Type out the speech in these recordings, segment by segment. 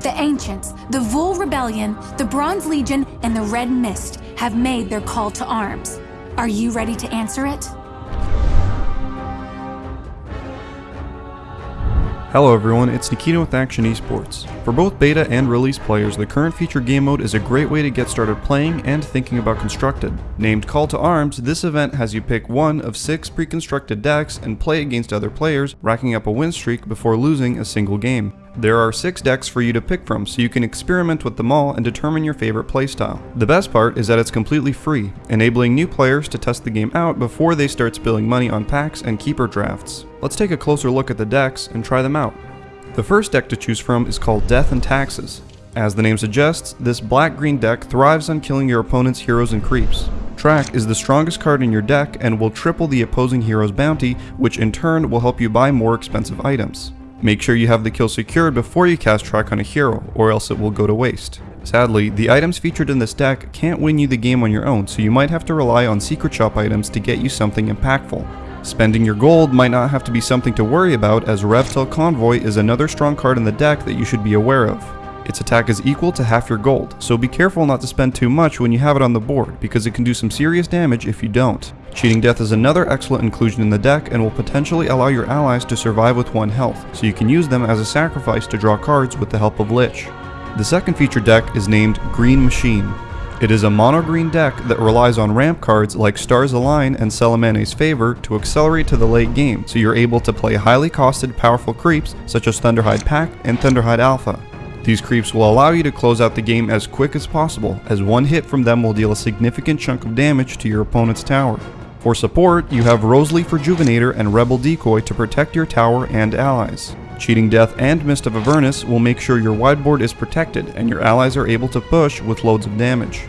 The Ancients, the Vul Rebellion, the Bronze Legion, and the Red Mist have made their call to arms. Are you ready to answer it? Hello everyone, it's Nikita with Action Esports. For both beta and release players, the current feature game mode is a great way to get started playing and thinking about Constructed. Named Call to Arms, this event has you pick one of six pre-constructed decks and play against other players, racking up a win streak before losing a single game. There are 6 decks for you to pick from, so you can experiment with them all and determine your favorite playstyle. The best part is that it's completely free, enabling new players to test the game out before they start spilling money on packs and keeper drafts. Let's take a closer look at the decks and try them out. The first deck to choose from is called Death and Taxes. As the name suggests, this black-green deck thrives on killing your opponent's heroes and creeps. Track is the strongest card in your deck and will triple the opposing hero's bounty, which in turn will help you buy more expensive items. Make sure you have the kill secured before you cast track on a hero, or else it will go to waste. Sadly, the items featured in this deck can't win you the game on your own, so you might have to rely on secret shop items to get you something impactful. Spending your gold might not have to be something to worry about as Revtel Convoy is another strong card in the deck that you should be aware of. Its attack is equal to half your gold, so be careful not to spend too much when you have it on the board, because it can do some serious damage if you don't. Cheating Death is another excellent inclusion in the deck and will potentially allow your allies to survive with 1 health, so you can use them as a sacrifice to draw cards with the help of Lich. The second feature deck is named Green Machine. It is a mono-green deck that relies on ramp cards like Stars Align and Selemene's Favor to accelerate to the late game, so you're able to play highly costed powerful creeps such as Thunderhide Pack and Thunderhide Alpha. These creeps will allow you to close out the game as quick as possible, as one hit from them will deal a significant chunk of damage to your opponent's tower. For support, you have Roseleaf Rejuvenator and Rebel Decoy to protect your tower and allies. Cheating Death and Mist of Avernus will make sure your wideboard is protected and your allies are able to push with loads of damage.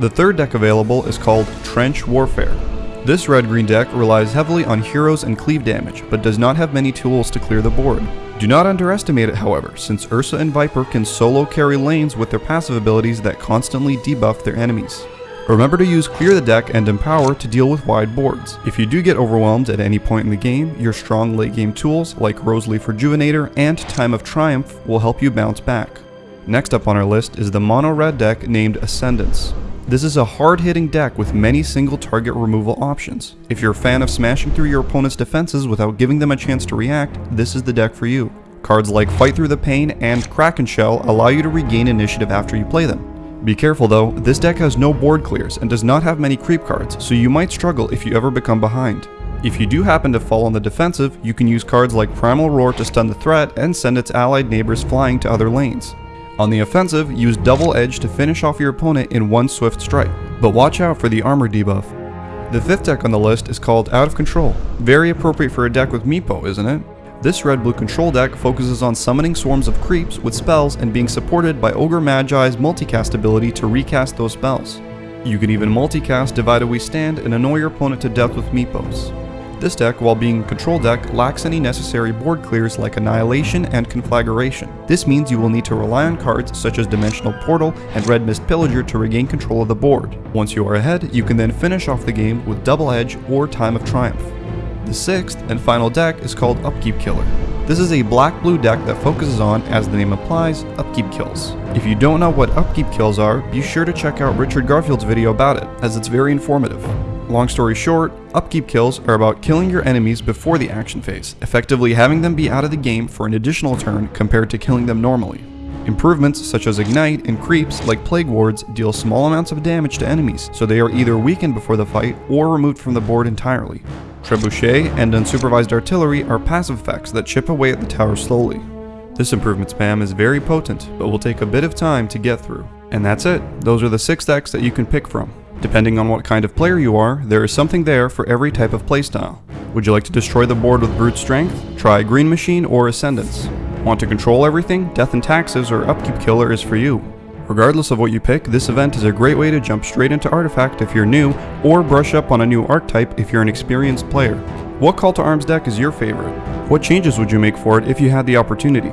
The third deck available is called Trench Warfare. This red-green deck relies heavily on heroes and cleave damage, but does not have many tools to clear the board. Do not underestimate it however, since Ursa and Viper can solo carry lanes with their passive abilities that constantly debuff their enemies. Remember to use Clear the Deck and Empower to deal with wide boards. If you do get overwhelmed at any point in the game, your strong late game tools like Roseleaf Rejuvenator and Time of Triumph will help you bounce back. Next up on our list is the mono red deck named Ascendance. This is a hard-hitting deck with many single target removal options. If you're a fan of smashing through your opponent's defenses without giving them a chance to react, this is the deck for you. Cards like Fight Through the Pain and Kraken Shell allow you to regain initiative after you play them. Be careful though, this deck has no board clears and does not have many creep cards, so you might struggle if you ever become behind. If you do happen to fall on the defensive, you can use cards like Primal Roar to stun the threat and send its allied neighbors flying to other lanes. On the offensive, use Double Edge to finish off your opponent in one swift strike, but watch out for the armor debuff. The fifth deck on the list is called Out of Control. Very appropriate for a deck with Meepo, isn't it? This red-blue control deck focuses on summoning swarms of creeps with spells and being supported by Ogre Magi's multicast ability to recast those spells. You can even multicast Divided We Stand and annoy your opponent to death with Meepos. This deck, while being a control deck, lacks any necessary board clears like Annihilation and Conflagration. This means you will need to rely on cards such as Dimensional Portal and Red Mist Pillager to regain control of the board. Once you are ahead, you can then finish off the game with Double Edge or Time of Triumph. The sixth and final deck is called Upkeep Killer. This is a black-blue deck that focuses on, as the name implies, upkeep kills. If you don't know what upkeep kills are, be sure to check out Richard Garfield's video about it, as it's very informative. Long story short, upkeep kills are about killing your enemies before the action phase, effectively having them be out of the game for an additional turn compared to killing them normally. Improvements such as Ignite and creeps like Plague Wards deal small amounts of damage to enemies, so they are either weakened before the fight or removed from the board entirely. Trebuchet and Unsupervised Artillery are passive effects that chip away at the tower slowly. This improvement spam is very potent, but will take a bit of time to get through. And that's it, those are the 6 decks that you can pick from. Depending on what kind of player you are, there is something there for every type of playstyle. Would you like to destroy the board with Brute Strength? Try Green Machine or Ascendance. Want to control everything? Death and Taxes or Upkeep Killer is for you. Regardless of what you pick, this event is a great way to jump straight into Artifact if you're new, or brush up on a new archetype if you're an experienced player. What Call to Arms deck is your favorite? What changes would you make for it if you had the opportunity?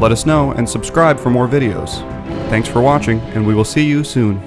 Let us know and subscribe for more videos. Thanks for watching, and we will see you soon.